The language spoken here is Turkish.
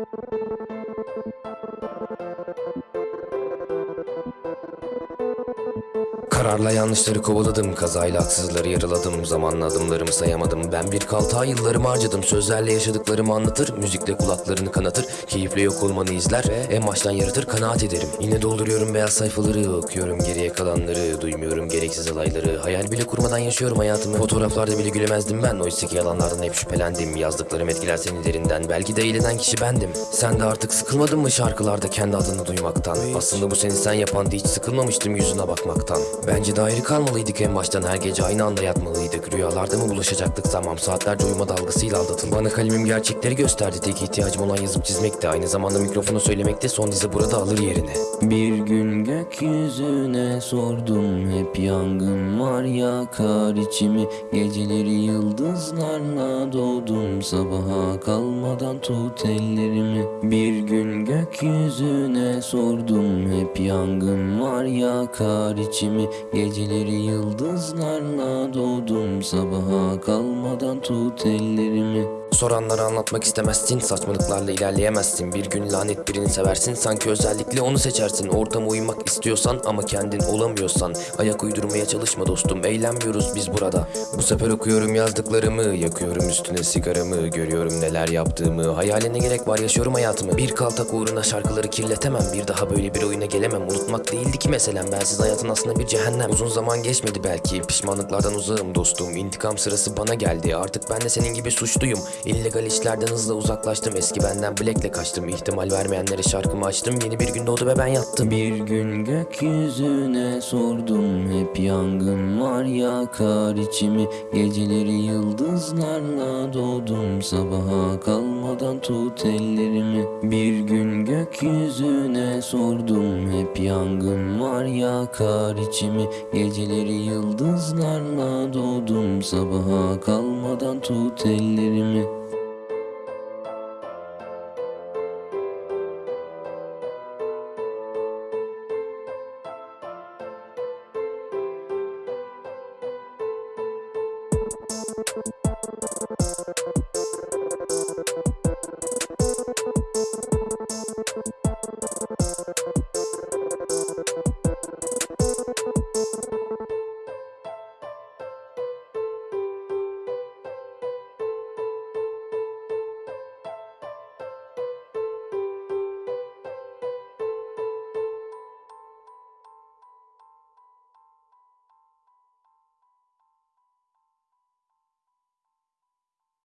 Thank you. Kararla yanlışları kovaladım Kazayla haksızları yaraladım. Zamanla adımlarımı sayamadım. Ben bir kaltağa yıllarımı harcadım. Sözlerle yaşadıklarımı anlatır Müzikle kulaklarını kanatır. Keyifle yok olmanı izler Ve en baştan yaratır kanaat ederim. Yine dolduruyorum beyaz sayfaları Okuyorum geriye kalanları. Duymuyorum gereksiz alayları Hayal bile kurmadan yaşıyorum hayatımı. Fotoğraflarda bile gülemezdim ben. Oysa ki yalanlardan hep şüphelendim. Yazdıklarım etkiler seni derinden. Belki de eğlenen kişi bendim. Sen de artık sıkılmadın mı şarkılarda kendi adını duymaktan? Aslında bu seni sen yapan Hiç sıkılmamıştım yüzüne bakmaktan Bence de ayrı kalmalıydık en baştan. Her gece aynı anda yatmalıydık. Rüyalarda mı buluşacaktık? Tamam Saatlerce uyuma dalgasıyla aldatın Bana kalemim gerçekleri gösterdi. Tek ihtiyacım olan yazıp çizmekti. Aynı zamanda mikrofonu söylemekte Son dizi burada alır yerini Bir gün gökyüzüne sordum. Hep yangın var yakar içimi. Geceleri yıldızlarla doğdum. Sabaha kalmadan tut ellerimi. Bir gün gökyüzüne sordum. Hep yangın var yakar içimi Geceleri yıldızlarla doğdum Sabaha kalmadan tut ellerimi Soranlara anlatmak istemezsin Saçmalıklarla ilerleyemezsin. Bir gün lanet birini seversin Sanki özellikle onu seçersin. Ortama uymak istiyorsan ama kendin olamıyorsan Ayak uydurmaya çalışma dostum Eğlenmiyoruz biz burada. Bu sefer okuyorum yazdıklarımı Yakıyorum üstüne sigaramı Görüyorum neler yaptığımı. Hayaline gerek var yaşıyorum hayatımı. Bir kaltak uğruna şarkıları kirletemem Bir daha böyle bir oyuna gelemem. Unutmak değildi ki meselem Bensiz hayatın aslında bir cehennem. Uzun zaman geçmedi belki Pişmanlıklardan uzağım dostum. İntikam sırası bana geldi Artık ben de senin gibi suçluyum İllegal işlerden hızla uzaklaştım. Eski benden bilekle kaçtım. İhtimal vermeyenlere şarkımı açtım. Yeni bir gün doğdu ve ben yattım. Bir gün gökyüzüne sordum. Hep yangın var yakar içimi. Geceleri yıldızlarla doğdum. Sabaha kalmadan tut ellerimi. Bir gün gökyüzüne sordum. Hep yangın var yakar içimi. Geceleri yıldızlarla doğdum. Sabaha kalmadan tut ellerimi Thank